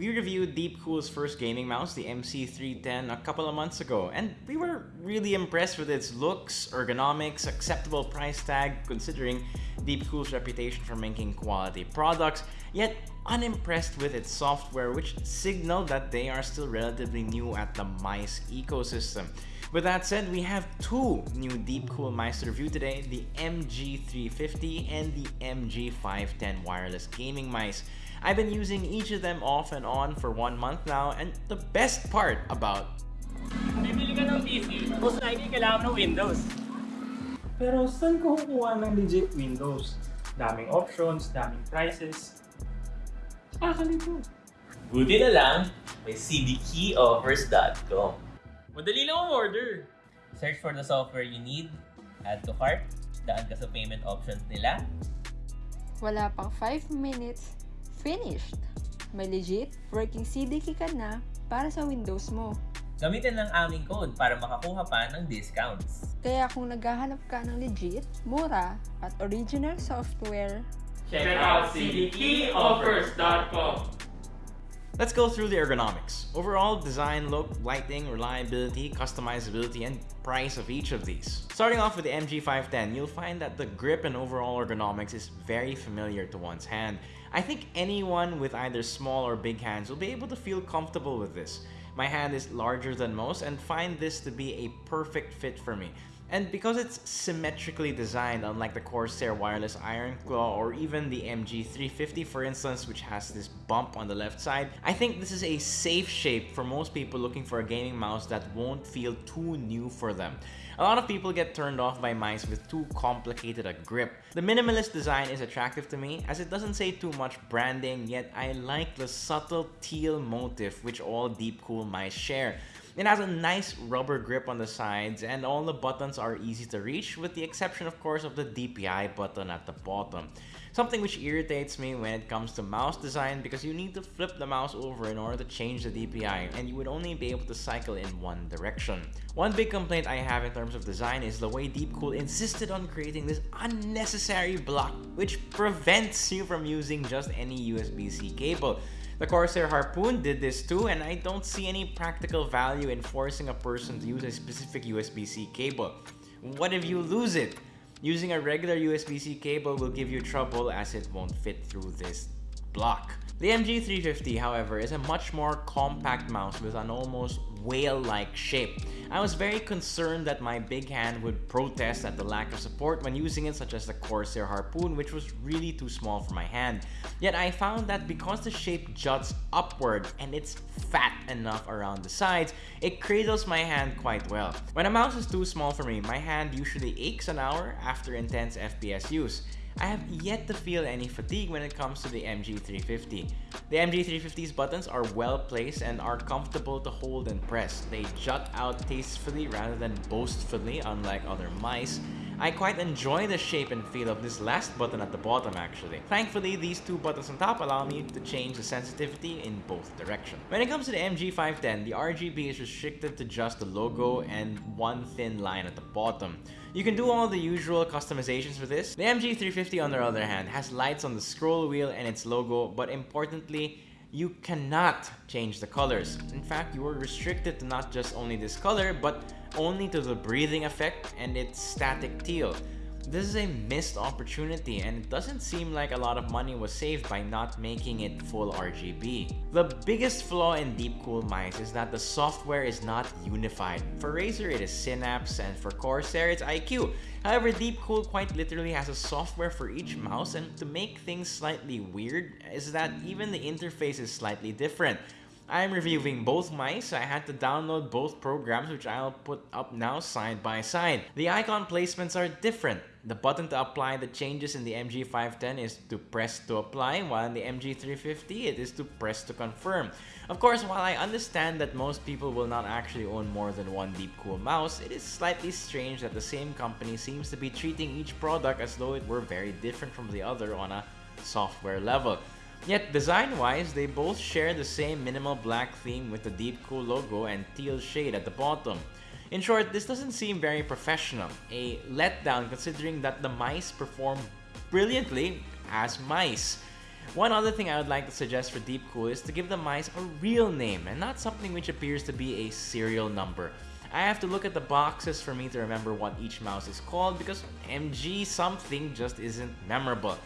We reviewed Deepcool's first gaming mouse, the MC310, a couple of months ago, and we were really impressed with its looks, ergonomics, acceptable price tag considering Deepcool's reputation for making quality products, yet unimpressed with its software which signaled that they are still relatively new at the mice ecosystem. With that said, we have two new Deepcool mice to review today, the MG350 and the MG510 wireless gaming mice. I've been using each of them off and on for one month now, and the best part about Bibili ka ng PC, most likely kailangan ng Windows. Pero saan ko kukuha ng legit Windows? Daming options, daming prices. Ah, Nakakalito. Buti na lang, may cdkeyoffers.com. Madali lang ang order. Search for the software you need, add to cart, daan ka sa payment options nila. Wala pang 5 minutes, finished! May legit working CDK ka na para sa Windows mo. Gamitin lang aming code para makakuha pa ng discounts. Kaya kung naghahanap ka ng legit, mura, at original software, Check out cdkeyoffers.com Let's go through the ergonomics. Overall, design, look, lighting, reliability, customizability, and price of each of these. Starting off with the MG510, you'll find that the grip and overall ergonomics is very familiar to one's hand. I think anyone with either small or big hands will be able to feel comfortable with this. My hand is larger than most and find this to be a perfect fit for me. And because it's symmetrically designed, unlike the Corsair Wireless Iron Claw or even the MG350 for instance, which has this bump on the left side, I think this is a safe shape for most people looking for a gaming mouse that won't feel too new for them. A lot of people get turned off by mice with too complicated a grip. The minimalist design is attractive to me as it doesn't say too much branding, yet I like the subtle teal motif which all Deepcool mice share. It has a nice rubber grip on the sides and all the buttons are easy to reach with the exception of course of the DPI button at the bottom. Something which irritates me when it comes to mouse design because you need to flip the mouse over in order to change the DPI and you would only be able to cycle in one direction. One big complaint I have in terms of design is the way Deepcool insisted on creating this unnecessary block which prevents you from using just any USB-C cable. The Corsair Harpoon did this too, and I don't see any practical value in forcing a person to use a specific USB-C cable. What if you lose it? Using a regular USB-C cable will give you trouble as it won't fit through this block. The MG350, however, is a much more compact mouse with an almost whale-like shape. I was very concerned that my big hand would protest at the lack of support when using it such as the Corsair Harpoon which was really too small for my hand. Yet I found that because the shape juts upward and it's fat enough around the sides, it cradles my hand quite well. When a mouse is too small for me, my hand usually aches an hour after intense FPS use. I have yet to feel any fatigue when it comes to the MG350. The MG350's buttons are well placed and are comfortable to hold and press. They jut out tastefully rather than boastfully unlike other mice. I quite enjoy the shape and feel of this last button at the bottom actually. Thankfully, these two buttons on top allow me to change the sensitivity in both directions. When it comes to the MG510, the RGB is restricted to just the logo and one thin line at the bottom. You can do all the usual customizations for this. The MG350 on the other hand has lights on the scroll wheel and its logo, but importantly, you cannot change the colors. In fact, you are restricted to not just only this color, but only to the breathing effect and its static teal. This is a missed opportunity and it doesn't seem like a lot of money was saved by not making it full RGB. The biggest flaw in Deepcool mice is that the software is not unified. For Razer it is Synapse and for Corsair it's iCUE. However, Deepcool quite literally has a software for each mouse and to make things slightly weird is that even the interface is slightly different. I'm reviewing both mice, so I had to download both programs which I'll put up now side by side. The icon placements are different. The button to apply the changes in the MG510 is to press to apply, while in the MG350 it is to press to confirm. Of course, while I understand that most people will not actually own more than one Deepcool mouse, it is slightly strange that the same company seems to be treating each product as though it were very different from the other on a software level. Yet design-wise, they both share the same minimal black theme with the Deepcool logo and teal shade at the bottom. In short, this doesn't seem very professional, a letdown considering that the mice perform brilliantly as mice. One other thing I would like to suggest for Deepcool is to give the mice a real name and not something which appears to be a serial number. I have to look at the boxes for me to remember what each mouse is called because MG something just isn't memorable.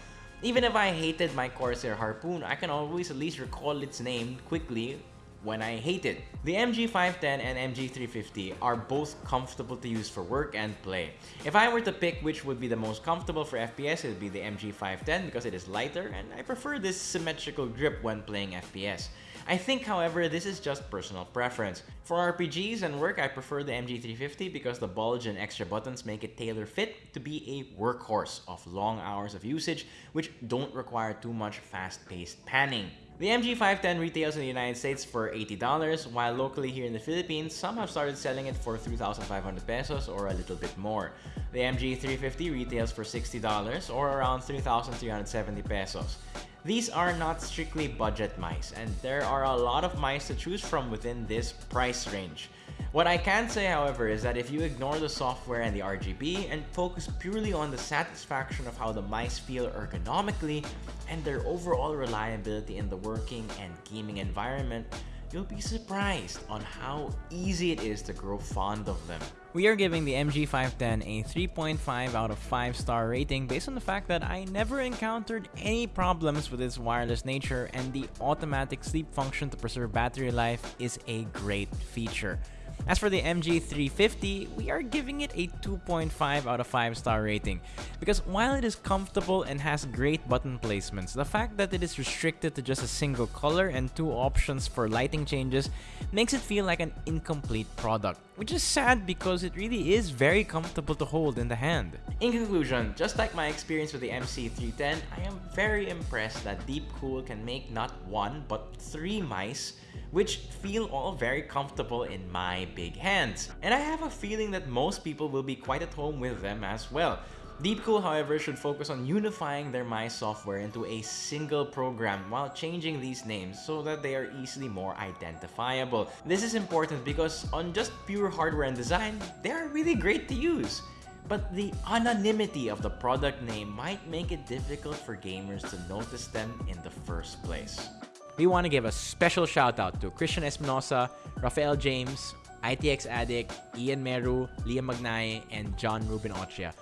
Even if I hated my Corsair Harpoon, I can always at least recall its name quickly when I hate it. The MG510 and MG350 are both comfortable to use for work and play. If I were to pick which would be the most comfortable for FPS, it would be the MG510 because it is lighter and I prefer this symmetrical grip when playing FPS. I think, however, this is just personal preference. For RPGs and work, I prefer the MG350 because the bulge and extra buttons make it tailor-fit to be a workhorse of long hours of usage which don't require too much fast-paced panning. The MG510 retails in the United States for $80, while locally here in the Philippines, some have started selling it for 3,500 pesos or a little bit more. The MG350 retails for $60 or around 3,370 pesos. These are not strictly budget mice, and there are a lot of mice to choose from within this price range. What I can say, however, is that if you ignore the software and the RGB and focus purely on the satisfaction of how the mice feel ergonomically and their overall reliability in the working and gaming environment, you'll be surprised on how easy it is to grow fond of them. We are giving the MG510 a 3.5 out of 5 star rating based on the fact that I never encountered any problems with its wireless nature and the automatic sleep function to preserve battery life is a great feature. As for the MG350, we are giving it a 2.5 out of 5 star rating because while it is comfortable and has great button placements, the fact that it is restricted to just a single color and two options for lighting changes makes it feel like an incomplete product, which is sad because it really is very comfortable to hold in the hand. In conclusion, just like my experience with the MC310, I am very impressed that Deepcool can make not one but three mice which feel all very comfortable in my big hands. And I have a feeling that most people will be quite at home with them as well. Deepcool, however, should focus on unifying their mice software into a single program while changing these names so that they are easily more identifiable. This is important because on just pure hardware and design, they are really great to use. But the anonymity of the product name might make it difficult for gamers to notice them in the first place. We want to give a special shout out to Christian Espinosa, Rafael James, ITX Addict, Ian Meru, Liam Magnay, and John Ruben Ochia.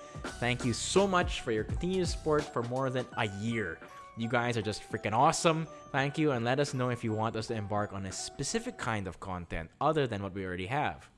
Thank you so much for your continued support for more than a year. You guys are just freaking awesome. Thank you, and let us know if you want us to embark on a specific kind of content other than what we already have.